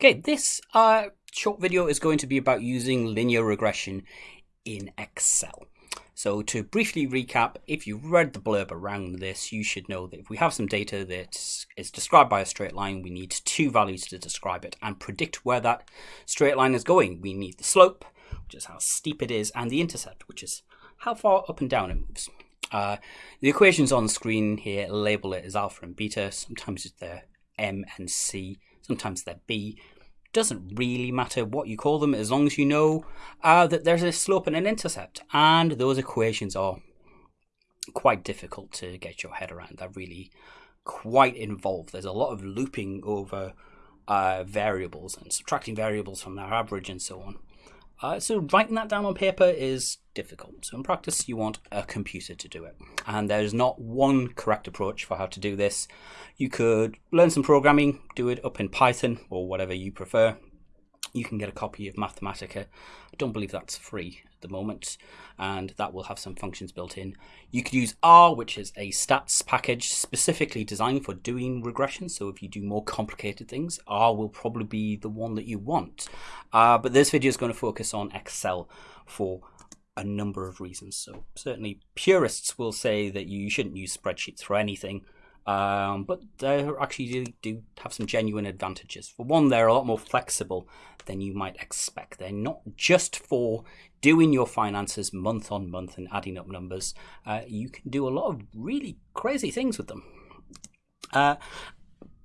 Okay, this uh, short video is going to be about using linear regression in Excel. So to briefly recap, if you read the blurb around this, you should know that if we have some data that is described by a straight line, we need two values to describe it and predict where that straight line is going. We need the slope, which is how steep it is, and the intercept, which is how far up and down it moves. Uh, the equations on the screen here label it as alpha and beta. Sometimes they're M and C sometimes they're B. Doesn't really matter what you call them as long as you know uh, that there's a slope and an intercept. And those equations are quite difficult to get your head around. They're really quite involved. There's a lot of looping over uh, variables and subtracting variables from their average and so on. Uh, so writing that down on paper is difficult. So in practice, you want a computer to do it. And there's not one correct approach for how to do this. You could learn some programming, do it up in Python or whatever you prefer. You can get a copy of Mathematica. I don't believe that's free the moment, and that will have some functions built in. You could use R, which is a stats package specifically designed for doing regression. So if you do more complicated things, R will probably be the one that you want. Uh, but this video is going to focus on Excel for a number of reasons. So certainly purists will say that you shouldn't use spreadsheets for anything. Um, but they actually do have some genuine advantages. For one, they're a lot more flexible than you might expect. They're not just for doing your finances month on month and adding up numbers. Uh, you can do a lot of really crazy things with them. Uh,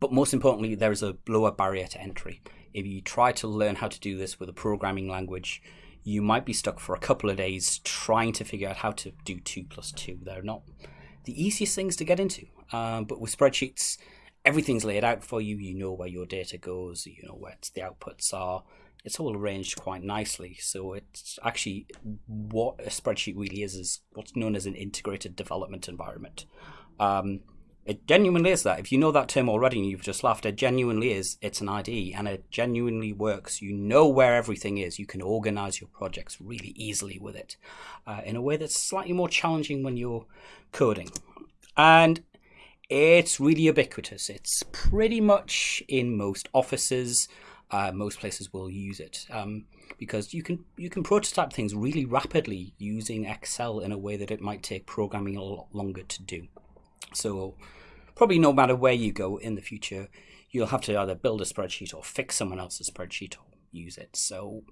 but most importantly, there is a lower barrier to entry. If you try to learn how to do this with a programming language, you might be stuck for a couple of days trying to figure out how to do 2 plus 2. They're not the easiest things to get into. Um, but with spreadsheets, everything's laid out for you. You know where your data goes. You know where the outputs are. It's all arranged quite nicely. So it's actually what a spreadsheet really is is what's known as an integrated development environment. Um, it genuinely is that. If you know that term already and you've just laughed, it genuinely is. It's an IDE and it genuinely works. You know where everything is. You can organize your projects really easily with it uh, in a way that's slightly more challenging when you're coding. And it's really ubiquitous. It's pretty much in most offices. Uh, most places will use it um, because you can you can prototype things really rapidly using Excel in a way that it might take programming a lot longer to do. So probably no matter where you go in the future, you'll have to either build a spreadsheet or fix someone else's spreadsheet or use it. So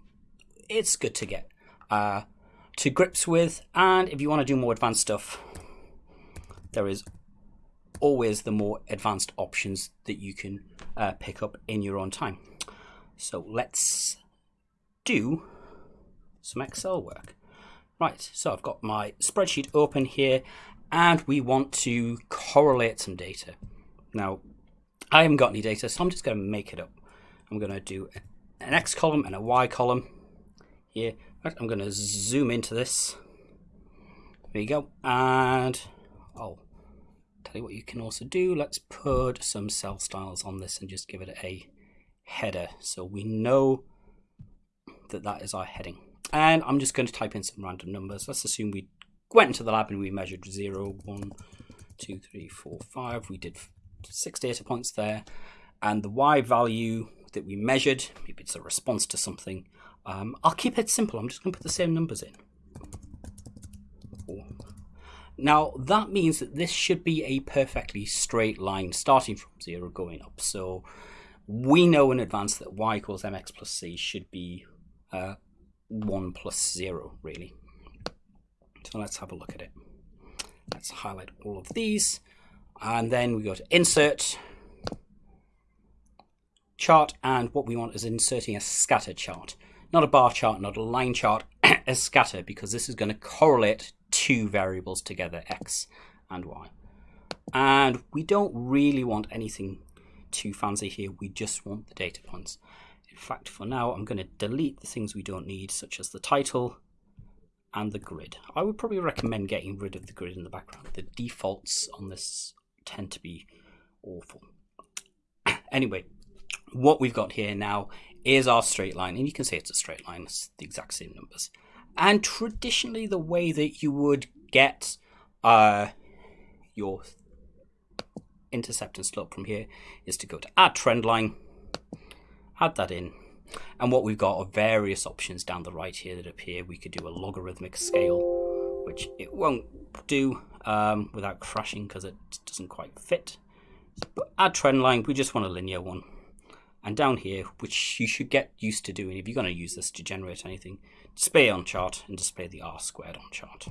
it's good to get uh, to grips with. And if you want to do more advanced stuff, there is always the more advanced options that you can uh, pick up in your own time. So let's do some Excel work. Right, so I've got my spreadsheet open here and we want to correlate some data. Now, I haven't got any data, so I'm just going to make it up. I'm going to do an X column and a Y column here. I'm going to zoom into this. There you go. And I'll tell you what you can also do. Let's put some cell styles on this and just give it a header. So we know that that is our heading. And I'm just going to type in some random numbers. Let's assume we went into the lab and we measured 0, 1, 2, 3, 4, 5. We did six data points there. And the Y value that we measured, maybe it's a response to something. Um, I'll keep it simple. I'm just going to put the same numbers in. Now, that means that this should be a perfectly straight line starting from 0 going up. So we know in advance that y equals mx plus c should be uh, 1 plus 0, really. So let's have a look at it. Let's highlight all of these. And then we go to insert, chart, and what we want is inserting a scatter chart. Not a bar chart, not a line chart, a scatter, because this is going to correlate two variables together, x and y. And we don't really want anything too fancy here, we just want the data points. In fact, for now, I'm going to delete the things we don't need, such as the title, and the grid. I would probably recommend getting rid of the grid in the background. The defaults on this tend to be awful. anyway, what we've got here now is our straight line, and you can see it's a straight line, it's the exact same numbers. And traditionally, the way that you would get uh, your intercept and slope from here is to go to add trend line, add that in. And what we've got are various options down the right here that appear. We could do a logarithmic scale, which it won't do um, without crashing because it doesn't quite fit. But add trend line, we just want a linear one. And down here, which you should get used to doing if you're going to use this to generate anything, display on chart and display the r squared on chart.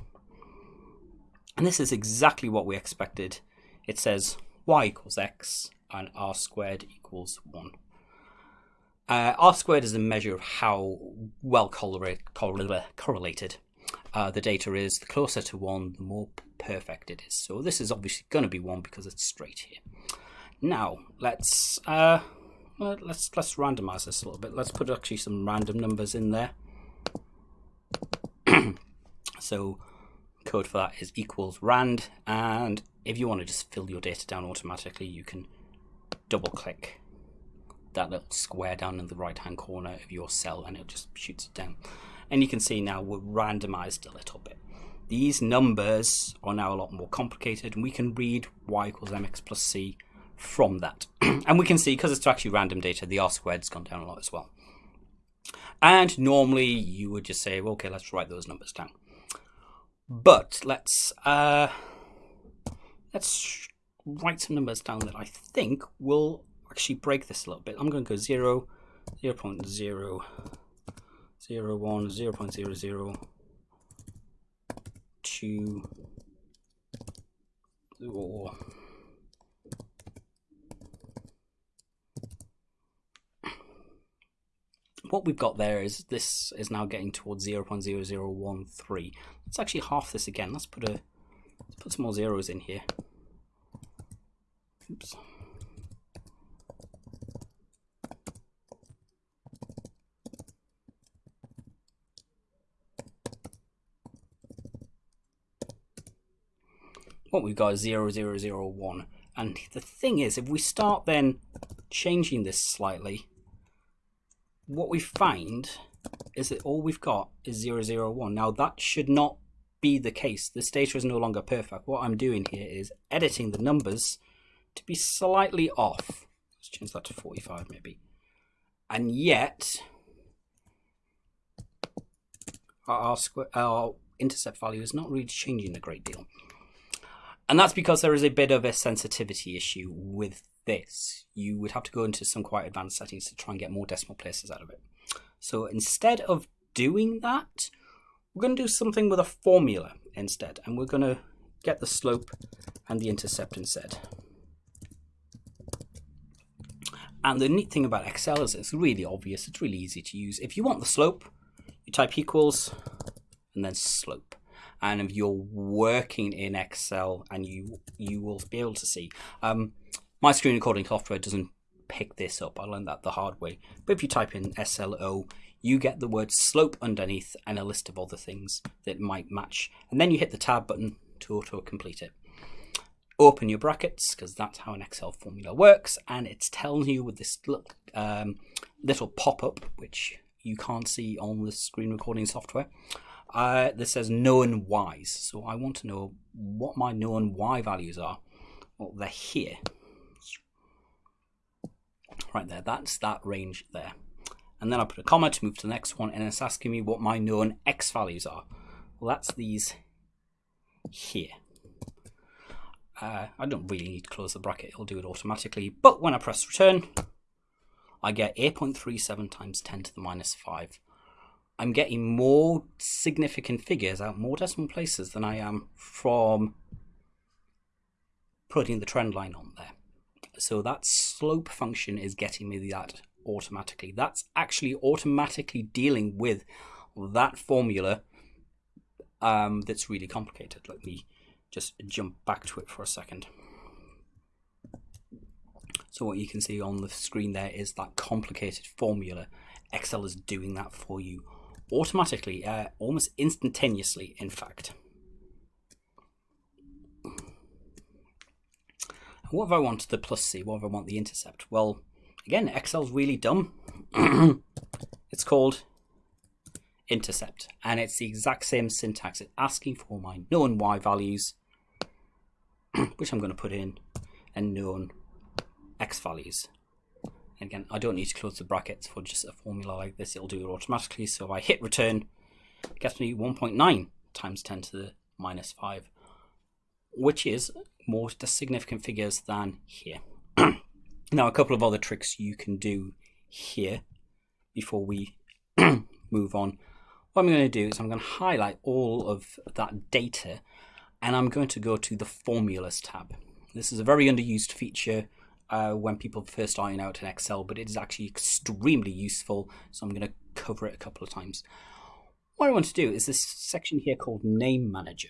And this is exactly what we expected. It says y equals x and r squared equals 1. Uh, R squared is a measure of how well correlated uh, the data is. The closer to 1, the more perfect it is. So this is obviously going to be 1 because it's straight here. Now, let's, uh, let's, let's randomize this a little bit. Let's put actually some random numbers in there. so code for that is equals rand. And if you want to just fill your data down automatically, you can double click that little square down in the right hand corner of your cell and it just shoots it down. And you can see now we're randomized a little bit. These numbers are now a lot more complicated and we can read y equals mx plus c from that. and we can see, because it's actually random data, the r squared's gone down a lot as well. And normally you would just say, well, okay, let's write those numbers down. But let's uh, let's write some numbers down that I think will actually break this a little bit. I'm going to go 0, 0 0.0, 0, 0 1, 0 0.00, 0, 2, or what we've got there is this is now getting towards 0 0.0013. Let's actually half this again. Let's put a let's put some more zeros in here. Oops. What we've got is 0001. And the thing is, if we start then changing this slightly, what we find is that all we've got is 001. Now that should not be the case. This data is no longer perfect. What I'm doing here is editing the numbers to be slightly off. Let's change that to 45 maybe. And yet, our, our, square, our intercept value is not really changing a great deal. And that's because there is a bit of a sensitivity issue with this. You would have to go into some quite advanced settings to try and get more decimal places out of it. So instead of doing that, we're going to do something with a formula instead. And we're going to get the slope and the intercept instead. And the neat thing about Excel is it's really obvious. It's really easy to use. If you want the slope, you type equals and then slope and if you're working in Excel and you you will be able to see. Um, my screen recording software doesn't pick this up. I learned that the hard way. But if you type in SLO, you get the word slope underneath and a list of other things that might match. And then you hit the tab button to auto complete it. Open your brackets because that's how an Excel formula works. And it's telling you with this look, um, little pop up, which you can't see on the screen recording software uh, this says known y's. So I want to know what my known y values are. Well, they're here. Right there, that's that range there. And then I put a comma to move to the next one, and it's asking me what my known x values are. Well, that's these here. Uh, I don't really need to close the bracket, it'll do it automatically. But when I press return, I get 8.37 times 10 to the minus 5. I'm getting more significant figures out more decimal places than I am from putting the trend line on there. So that slope function is getting me that automatically. That's actually automatically dealing with that formula um, that's really complicated. Let me just jump back to it for a second. So what you can see on the screen there is that complicated formula. Excel is doing that for you automatically, uh, almost instantaneously, in fact. What if I want the plus C? What if I want the intercept? Well, again, Excel's really dumb. it's called intercept, and it's the exact same syntax. It's asking for my known y values, which I'm going to put in, and known x values. And again, I don't need to close the brackets for just a formula like this. It'll do it automatically. So if I hit return, it gets me 1.9 times 10 to the minus 5, which is more significant figures than here. now, a couple of other tricks you can do here before we move on. What I'm going to do is I'm going to highlight all of that data and I'm going to go to the formulas tab. This is a very underused feature uh, when people first starting out in Excel, but it is actually extremely useful. So I'm going to cover it a couple of times. What I want to do is this section here called Name Manager.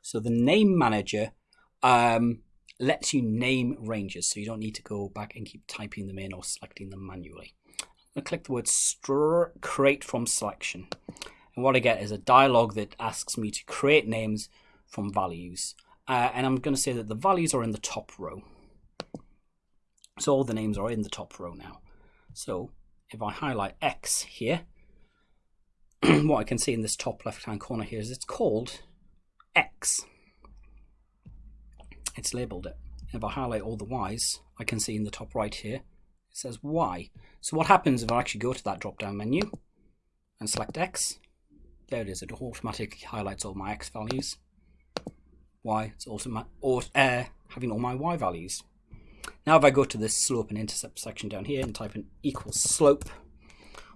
So the Name Manager um, lets you name ranges, so you don't need to go back and keep typing them in or selecting them manually. I'm going to click the word create from selection. And what I get is a dialog that asks me to create names from values. Uh, and I'm going to say that the values are in the top row. So all the names are in the top row now. So if I highlight X here, what I can see in this top left hand corner here is it's called X. It's labeled it. If I highlight all the Y's, I can see in the top right here, it says Y. So what happens if I actually go to that drop down menu and select X? There it is, it automatically highlights all my X values. Y, it's also my, or, uh, having all my Y values. Now if I go to this slope and intercept section down here and type in equals slope,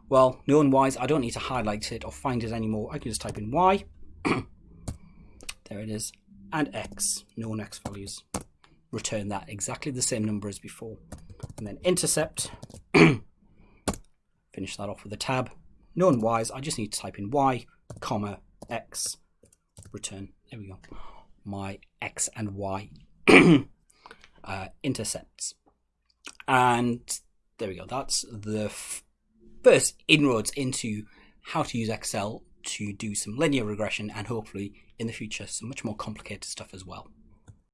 well, known Y's, I don't need to highlight it or find it anymore. I can just type in Y. there it is. And X, known X values. Return that exactly the same number as before. And then intercept. Finish that off with a tab. Known Y's, I just need to type in Y, comma, X, return. There we go. My X and Y uh, intercepts. And there we go. That's the first inroads into how to use Excel to do some linear regression and hopefully in the future some much more complicated stuff as well.